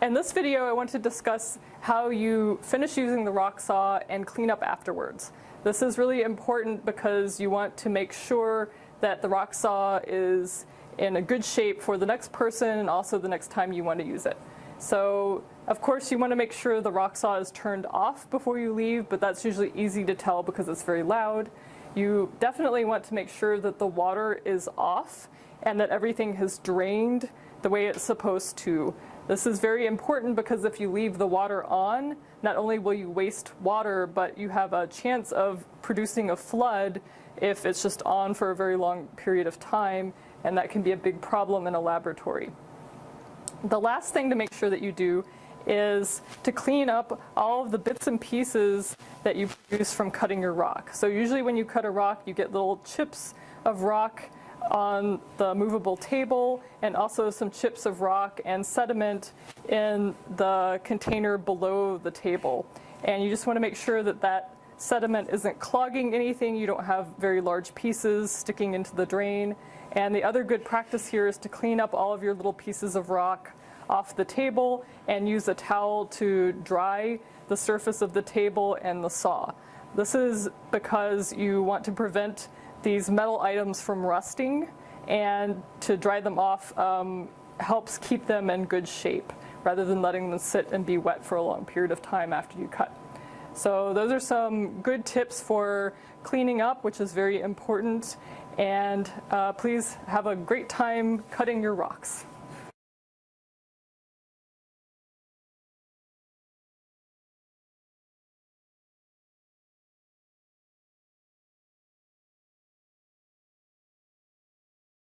In this video, I want to discuss how you finish using the rock saw and clean up afterwards. This is really important because you want to make sure that the rock saw is in a good shape for the next person and also the next time you want to use it. So of course you want to make sure the rock saw is turned off before you leave, but that's usually easy to tell because it's very loud. You definitely want to make sure that the water is off and that everything has drained the way it's supposed to. This is very important because if you leave the water on, not only will you waste water, but you have a chance of producing a flood if it's just on for a very long period of time, and that can be a big problem in a laboratory. The last thing to make sure that you do is to clean up all of the bits and pieces that you produce from cutting your rock. So usually when you cut a rock, you get little chips of rock on the movable table and also some chips of rock and sediment in the container below the table. And you just want to make sure that that sediment isn't clogging anything, you don't have very large pieces sticking into the drain. And the other good practice here is to clean up all of your little pieces of rock off the table and use a towel to dry the surface of the table and the saw. This is because you want to prevent these metal items from rusting and to dry them off um, helps keep them in good shape rather than letting them sit and be wet for a long period of time after you cut. So those are some good tips for cleaning up, which is very important. And uh, please have a great time cutting your rocks.